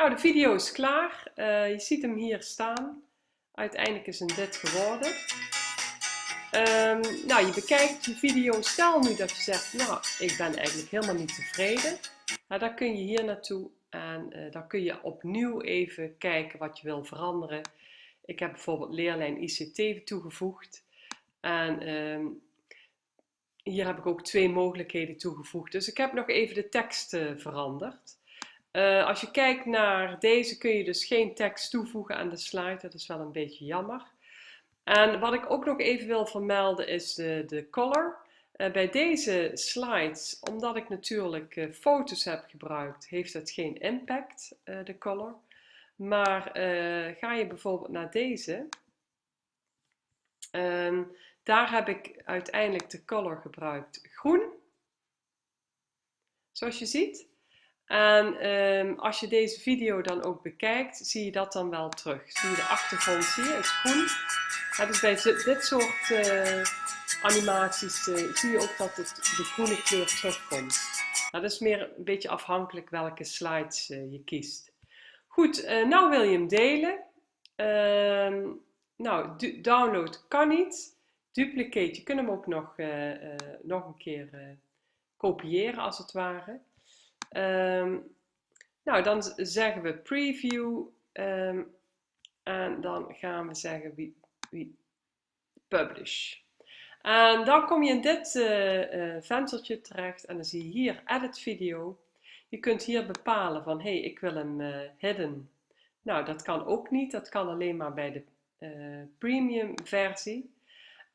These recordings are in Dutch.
Nou, de video is klaar. Uh, je ziet hem hier staan. Uiteindelijk is hem dit geworden. Um, nou, je bekijkt je video. Stel nu dat je zegt, nou, ik ben eigenlijk helemaal niet tevreden. Nou, dan kun je hier naartoe en uh, dan kun je opnieuw even kijken wat je wil veranderen. Ik heb bijvoorbeeld leerlijn ICT toegevoegd. En um, hier heb ik ook twee mogelijkheden toegevoegd. Dus ik heb nog even de tekst uh, veranderd. Uh, als je kijkt naar deze kun je dus geen tekst toevoegen aan de slide. Dat is wel een beetje jammer. En wat ik ook nog even wil vermelden is de, de color. Uh, bij deze slides, omdat ik natuurlijk uh, foto's heb gebruikt, heeft het geen impact, de color. Maar ga je bijvoorbeeld naar deze, um, daar heb ik uiteindelijk de color gebruikt groen. Zoals je ziet. En um, als je deze video dan ook bekijkt, zie je dat dan wel terug. Zie je de achtergrond, zie je, is groen. Ja, dus bij dit soort uh, animaties uh, zie je ook dat het, de groene kleur terugkomt. Nou, dat is meer een beetje afhankelijk welke slides uh, je kiest. Goed, nou wil je hem delen. Ehm, nou, download kan niet. Duplicate, je kunt hem ook nog, nog een keer kopiëren als het ware. Um, nou, dan zeggen we preview um, en dan gaan we zeggen wie, wie publish. En dan kom je in dit uh, venstertje terecht en dan zie je hier edit video. Je kunt hier bepalen van hé, hey, ik wil hem uh, hidden. Nou, dat kan ook niet. Dat kan alleen maar bij de premium versie.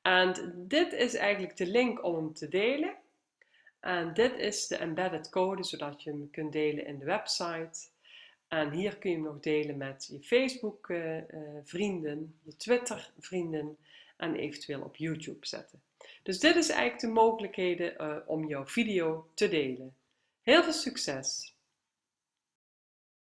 En dit is eigenlijk de link om hem te delen. En dit is de embedded code, zodat je hem kunt delen in de website. En hier kun je hem nog delen met je Facebook uh, uh, vrienden, je Twitter vrienden en eventueel op YouTube zetten. Dus dit is eigenlijk de mogelijkheden uh, om jouw video te delen. Heel veel succes!